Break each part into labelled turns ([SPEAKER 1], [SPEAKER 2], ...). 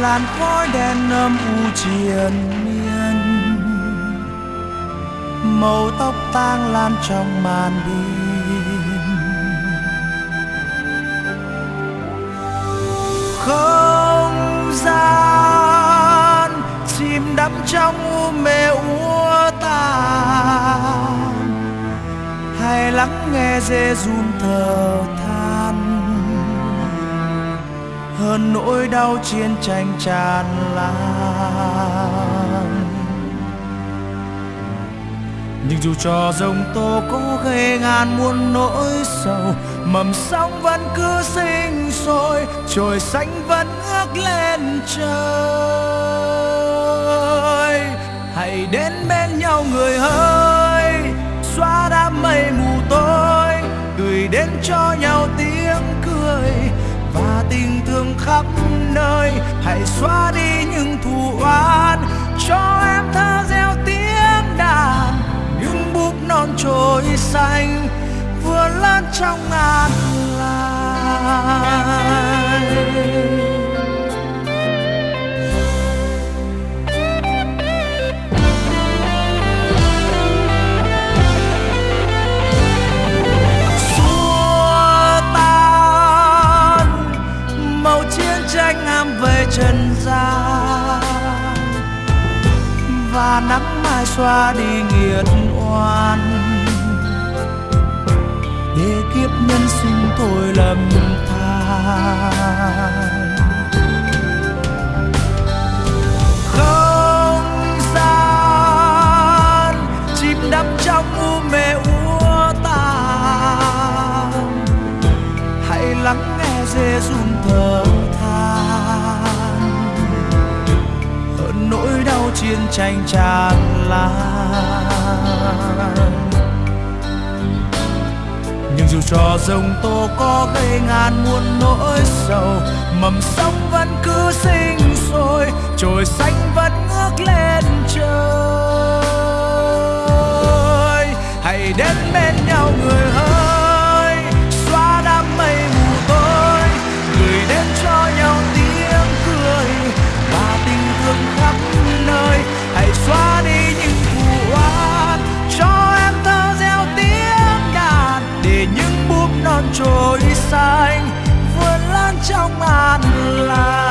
[SPEAKER 1] làn khói đen âm u triền miên. Màu tóc tang lan trong màn đêm không gian chìm đắm trong u mê úa tàn hay lắng nghe dê run thở than hơn nỗi đau chiến tranh tràn lan. Nhưng dù cho dòng tô có gây ngàn muôn nỗi sầu, mầm sóng vẫn cứ sinh sôi, trời xanh vẫn ước lên trời. Hãy đến bên nhau người ơi, xóa đám mây mù tối, gửi đến cho nhau tiếng khắp nơi. Hãy xóa đi những thù oán cho em thơ gieo tiếng đàn. Những búp non trôi xanh vừa lớn trong ngàn và nắng mai xoa đi nghiệt oan. Để kiếp nhân sinh thôi lầm than. Không gian, chìm đắm trong u mê úa tàn. Hãy lắng nghe dê run thở than nỗi đau chiến tranh tràn lan. Nhưng dù cho rồng tố có gây ngàn muôn nỗi sầu, mầm sóng vẫn cứ sinh sôi, trồi xanh vẫn ngước lên trời. Hãy đến bên trôi xanh vươn lan trong an lành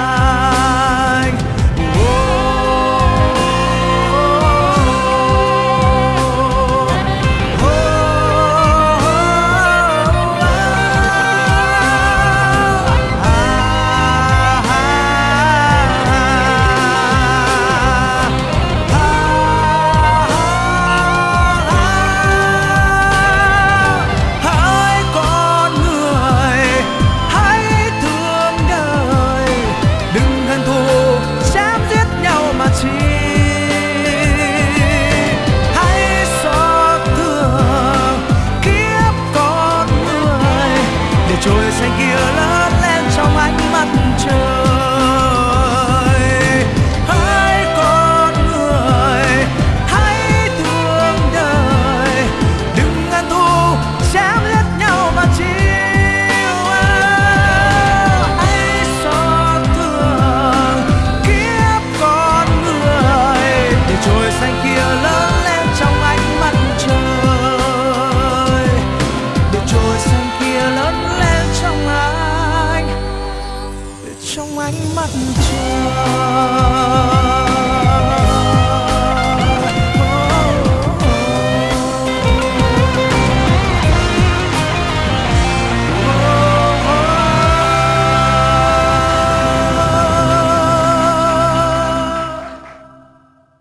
[SPEAKER 1] My trời